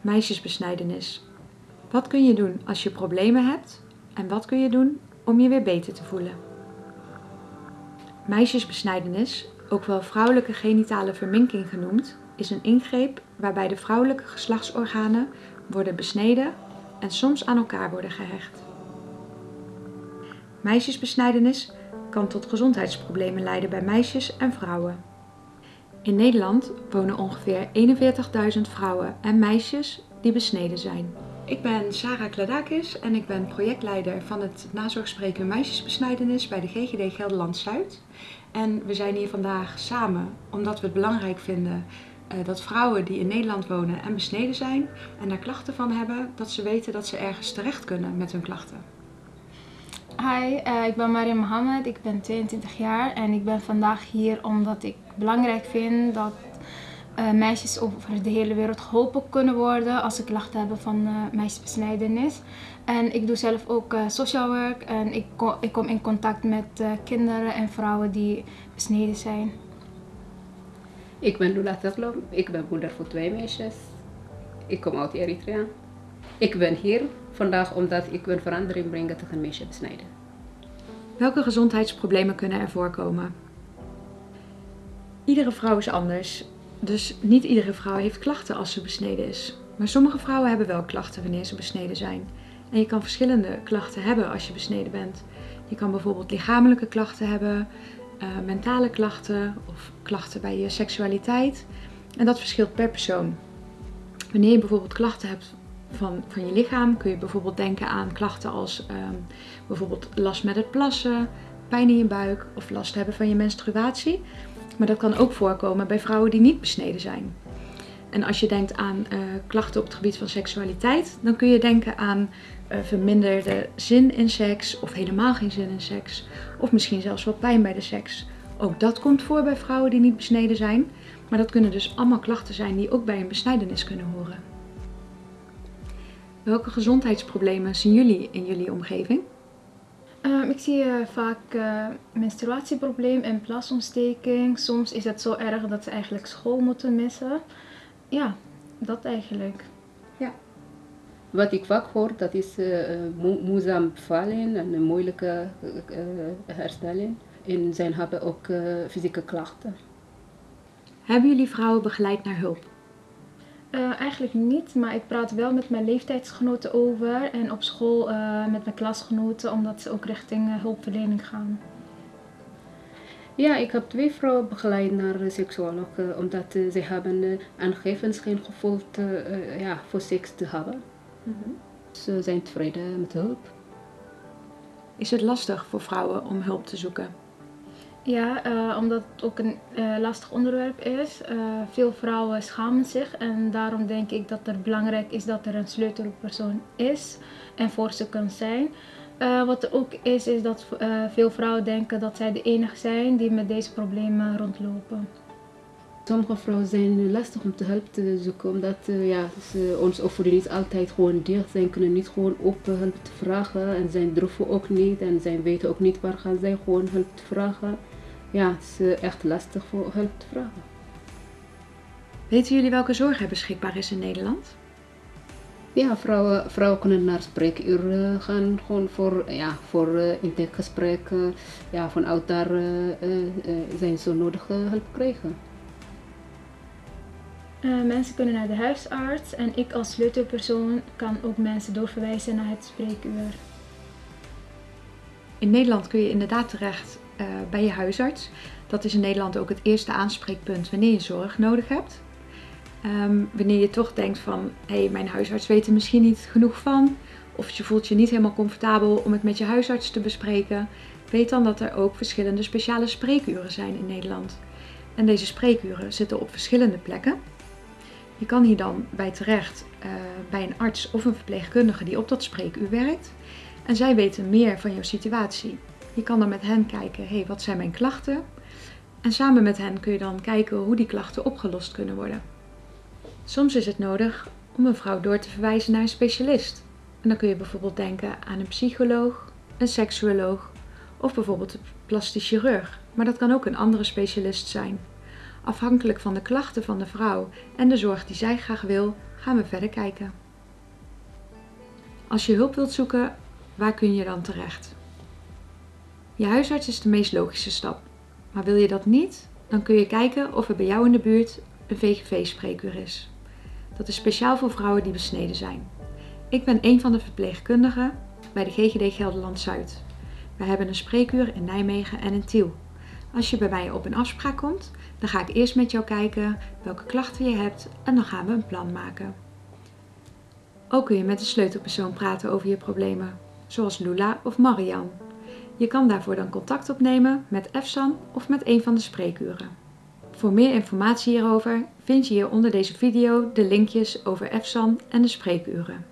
Meisjesbesnijdenis. Wat kun je doen als je problemen hebt en wat kun je doen om je weer beter te voelen? Meisjesbesnijdenis, ook wel vrouwelijke genitale verminking genoemd, is een ingreep waarbij de vrouwelijke geslachtsorganen worden besneden en soms aan elkaar worden gehecht. Meisjesbesnijdenis kan tot gezondheidsproblemen leiden bij meisjes en vrouwen. In Nederland wonen ongeveer 41.000 vrouwen en meisjes die besneden zijn. Ik ben Sarah Kladakis en ik ben projectleider van het nazorgspreekuur meisjesbesnijdenis bij de GGD Gelderland-Zuid. En we zijn hier vandaag samen omdat we het belangrijk vinden uh, dat vrouwen die in Nederland wonen en besneden zijn en daar klachten van hebben, dat ze weten dat ze ergens terecht kunnen met hun klachten. Hi, uh, ik ben Mariam Mohammed, ik ben 22 jaar en ik ben vandaag hier omdat ik belangrijk vind dat uh, meisjes over de hele wereld geholpen kunnen worden als ze klachten hebben van uh, meisjesbesnijdenis. En ik doe zelf ook social work en ik, kom, ik kom in contact met kinderen en vrouwen die besneden zijn. Ik ben Lula Tetlom, ik ben moeder voor twee meisjes. Ik kom uit Eritrea. Ik ben hier vandaag omdat ik wil verandering brengen tegen meisjesbesnijden. Welke gezondheidsproblemen kunnen er voorkomen? Iedere vrouw is anders, dus niet iedere vrouw heeft klachten als ze besneden is. Maar sommige vrouwen hebben wel klachten wanneer ze besneden zijn. En je kan verschillende klachten hebben als je besneden bent. Je kan bijvoorbeeld lichamelijke klachten hebben, uh, mentale klachten of klachten bij je seksualiteit. En dat verschilt per persoon. Wanneer je bijvoorbeeld klachten hebt van, van je lichaam, kun je bijvoorbeeld denken aan klachten als um, bijvoorbeeld last met het plassen, pijn in je buik of last hebben van je menstruatie. Maar dat kan ook voorkomen bij vrouwen die niet besneden zijn. En als je denkt aan uh, klachten op het gebied van seksualiteit, dan kun je denken aan uh, verminderde zin in seks of helemaal geen zin in seks. Of misschien zelfs wel pijn bij de seks. Ook dat komt voor bij vrouwen die niet besneden zijn. Maar dat kunnen dus allemaal klachten zijn die ook bij een besnijdenis kunnen horen. Welke gezondheidsproblemen zien jullie in jullie omgeving? Um, ik zie uh, vaak uh, menstruatieprobleem en plasontsteking. Soms is het zo erg dat ze eigenlijk school moeten missen. Ja, dat eigenlijk. Ja. Wat ik vaak hoor, dat is uh, mo moeizaam bevallen en een moeilijke herstelling. En zij hebben ook fysieke klachten. Hebben jullie vrouwen begeleid naar hulp? Uh, eigenlijk niet, maar ik praat wel met mijn leeftijdsgenoten over en op school uh, met mijn klasgenoten, omdat ze ook richting uh, hulpverlening gaan. Ja, ik heb twee vrouwen begeleid naar de seksuoloog, omdat ze hebben aangegeven geen gevoel te, ja, voor seks te hebben. Mm -hmm. Ze zijn tevreden met hulp. Is het lastig voor vrouwen om hulp te zoeken? Ja, uh, omdat het ook een uh, lastig onderwerp is. Uh, veel vrouwen schamen zich en daarom denk ik dat het belangrijk is dat er een sleutelpersoon is en voor ze kan zijn. wat er ook is, is dat veel vrouwen denken dat zij de enige zijn die met deze problemen rondlopen. Sommige vrouwen zijn lastig om te helpen te zoeken, omdat ja, ze ons niet altijd gewoon dicht zijn, kunnen niet gewoon open hulp te vragen en zijn durven ook niet en zij weten ook niet waar gaan zij gewoon hulp te vragen ja, het is eh, echt lastig voor hulp te vragen. Weten jullie welke zorg er beschikbaar is in Nederland? Ja, vrouwen, vrouwen kunnen naar spreekuur eh, gaan, gewoon voor, ja, voor uh, intakegesprekken. Ja, vanuit daar uh, zijn ze nodige hulp krijgen. mensen kunnen naar de huisarts en ik als sleutelpersoon kan ook mensen doorverwijzen naar het spreekuur. In Nederland kun je inderdaad terecht uh, bij je huisarts. Dat is in Nederland ook het eerste aanspreekpunt wanneer je zorg nodig hebt. Um, wanneer je toch denkt van, hé, hey, mijn huisarts weet er misschien niet genoeg van. Of je voelt je niet helemaal comfortabel om het met je huisarts te bespreken. Weet dan dat er ook verschillende speciale spreekuren zijn in Nederland. En deze spreekuren zitten op verschillende plekken. Je kan hier dan bij terecht uh, bij een arts of een verpleegkundige die op dat spreekuur werkt. En zij weten meer van jouw situatie. Je kan dan met hen kijken, hey, wat zijn mijn klachten? En samen met hen kun je dan kijken hoe die klachten opgelost kunnen worden. Soms is het nodig om een vrouw door te verwijzen naar een specialist. En dan kun je bijvoorbeeld denken aan een psycholoog, een seksuoloog of bijvoorbeeld een plastisch chirurg. Maar dat kan ook een andere specialist zijn. Afhankelijk van de klachten van de vrouw en de zorg die zij graag wil, gaan we verder kijken. Als je hulp wilt zoeken, waar kun je dan terecht? Je huisarts is de meest logische stap. Maar wil je dat niet, dan kun je kijken of er bij jou in de buurt een VGV-spreekuur is. Dat is speciaal voor vrouwen die besneden zijn. Ik ben een van de verpleegkundigen bij de GGD Gelderland Zuid. We hebben een spreekuur in Nijmegen en in Tiel. Als je bij mij op een afspraak komt, dan ga ik eerst met jou kijken welke klachten je hebt en dan gaan we een plan maken. Ook kun je met een sleutelpersoon praten over je problemen, zoals Lula of Marian. Je kan daarvoor dan contact opnemen met EFSAN of met een van de spreekuren. Voor meer informatie hierover vind je hier onder deze video de linkjes over EFSAN en de spreekuren.